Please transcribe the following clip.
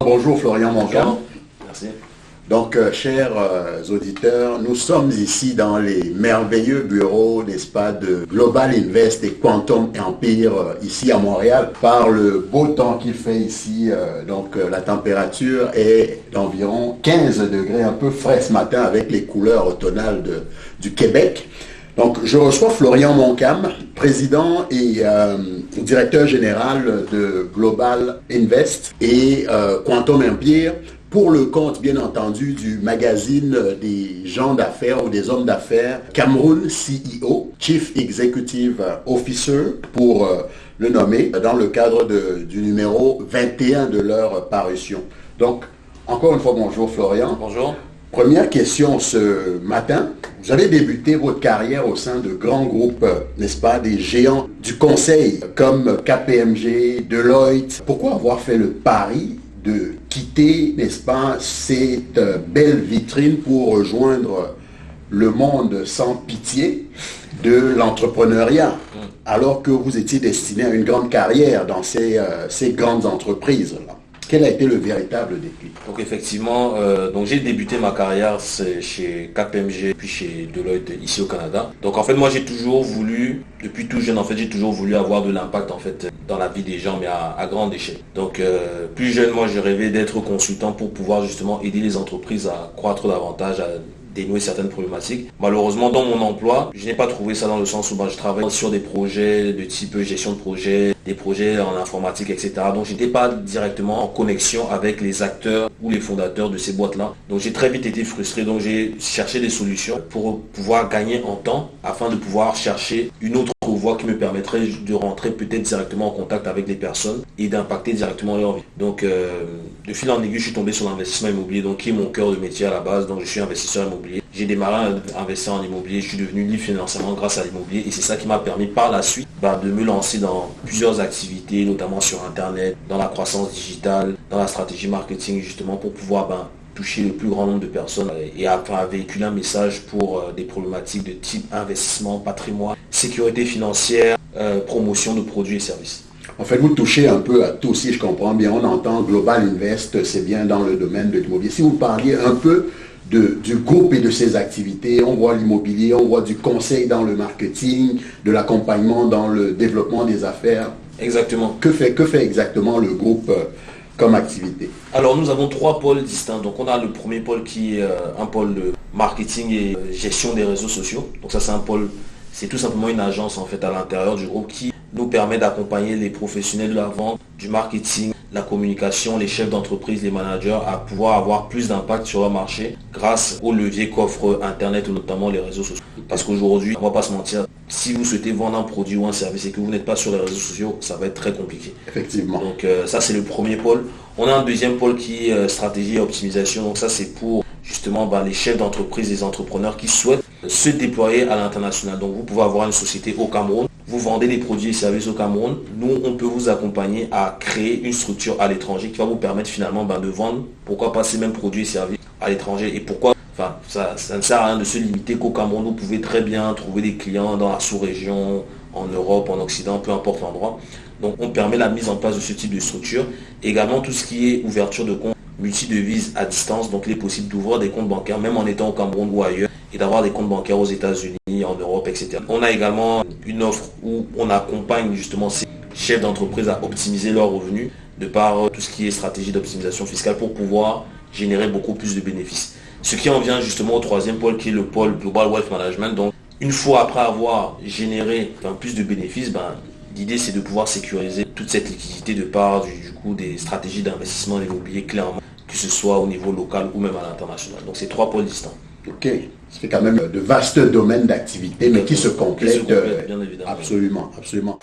Bonjour Florian Moncam. Merci. Donc, euh, chers euh, auditeurs, nous sommes ici dans les merveilleux bureaux, n'est-ce pas, de Global Invest et Quantum Empire, euh, ici à Montréal, par le beau temps qu'il fait ici. donc, la température est d'environ 15 degrés, un peu frais ce matin avec les couleurs automnales de, du Québec. Donc, je reçois Florian Moncam, président et directeur général de Global Invest et Quantum Empire pour le compte, bien entendu, du magazine des gens d'affaires ou des hommes d'affaires Cameroun CEO, Chief Executive Officer, pour euh, le nommer, dans le cadre du numéro 21 de leur parution. Donc, encore une fois, bonjour Florian. Bonjour. Première question ce matin. Vous avez débuté votre carrière au sein de grands groupes, n'est-ce pas, des géants du conseil comme KPMG, Deloitte. Pourquoi avoir fait le pari de quitter, n'est-ce pas, cette belle vitrine pour rejoindre le monde sans pitié de l'entrepreneuriat, mm. alors que vous étiez destiné à une grande carrière dans ces, euh, ces grandes entreprises-là? Quel a été le véritable déclic Donc effectivement, euh, donc j'ai débuté ma carrière chez KPMG puis chez Deloitte ici au Canada. Donc en fait moi j'ai toujours voulu, depuis tout jeune en fait j'ai toujours voulu avoir de l'impact en fait dans la vie des gens mais à, grande échelle. Donc euh, plus jeune moi j'ai rêvé d'être consultant pour pouvoir justement aider les entreprises à croître davantage, dénouer certaines problématiques. Malheureusement, dans mon emploi, je n'ai pas trouvé ça dans le sens où bah, je travaille sur des projets de type gestion de projet, des projets en informatique, etc. Donc, je n'étais pas directement en connexion avec les acteurs ou les fondateurs de ces boîtes-là. Donc, j'ai très vite été frustré. Donc, j'ai cherché des solutions pour pouvoir gagner en temps afin de pouvoir chercher une autre qui me permettrait de rentrer peut-être directement en contact avec les personnes et d'impacter directement leur vie. Donc, euh, de fil en aiguille, je suis tombé sur l'investissement immobilier, donc qui est mon cœur de métier à la base. Donc, je suis investisseur immobilier. J'ai démarré à investir en immobilier. Je suis devenu libre financièrement grâce à l'immobilier et c'est ça qui m'a permis par la suite bah, de me lancer dans plusieurs activités, notamment sur Internet, dans la croissance digitale, dans la stratégie marketing, justement pour pouvoir bah, toucher le plus grand nombre de personnes et à, véhiculer un message pour euh, des problématiques de type investissement, patrimoine, sécurité financière, euh, promotion de produits et services. En fait, vous touchez un peu à tout, si je comprends bien. On entend Global Invest, c'est bien dans le domaine de l'immobilier. Si vous parliez un peu de, du groupe et de ses activités, on voit l'immobilier, on voit du conseil dans le marketing, de l'accompagnement dans le développement des affaires. Exactement. Que fait, que fait exactement le groupe euh, comme activité? Alors nous avons trois pôles distincts. Donc on a le premier pôle qui est euh, un pôle de marketing et euh, gestion des réseaux sociaux. Donc ça c'est un pôle, c'est tout simplement une agence en fait à l'intérieur du groupe qui nous permet d'accompagner les professionnels de la vente, du marketing, la communication, les chefs d'entreprise, les managers à pouvoir avoir plus d'impact sur leur marché grâce au levier qu'offre Internet ou notamment les réseaux sociaux. Parce qu'aujourd'hui, on va pas se mentir, si vous souhaitez vendre un produit ou un service et que vous n'êtes pas sur les réseaux sociaux, ça va être très compliqué. Effectivement. Donc euh, ça c'est le premier pôle. On a un deuxième pôle qui est euh, stratégie et optimisation. Donc ça c'est pour justement bah, les chefs d'entreprise, les entrepreneurs qui souhaitent se déployer à l'international. Donc vous pouvez avoir une société au Cameroun, vous vendez des produits et services au Cameroun, nous on peut vous accompagner à créer une structure à l'étranger qui va vous permettre finalement bah, de vendre, pourquoi pas ces mêmes produits et services à l'étranger et pourquoi Enfin, ça, ça, ne sert à rien de se limiter qu'au Cameroun. Vous pouvez très bien trouver des clients dans la sous-région, en Europe, en Occident, peu importe l'endroit. Donc on permet la mise en place de ce type de structure. Également tout ce qui est ouverture de comptes multi-devises à distance. Donc il est possible d'ouvrir des comptes bancaires, même en étant au Cameroun ou ailleurs, et d'avoir des comptes bancaires aux États-Unis, en Europe, etc. On a également une offre où on accompagne justement ces chefs d'entreprise à optimiser leurs revenus de par tout ce qui est stratégie d'optimisation fiscale pour pouvoir générer beaucoup plus de bénéfices. Ce qui en vient justement au troisième pôle qui est le pôle Global Wealth Management. Donc une fois après avoir généré plus de bénéfices, ben, l'idée c'est de pouvoir sécuriser toute cette liquidité de part du, coup des stratégies d'investissement immobilier clairement, que ce soit au niveau local ou même à l'international. Donc c'est trois pôles distincts. Ok, c'est quand même de vastes domaines d'activité, mais qui se complètent. bien évidemment. Absolument, absolument.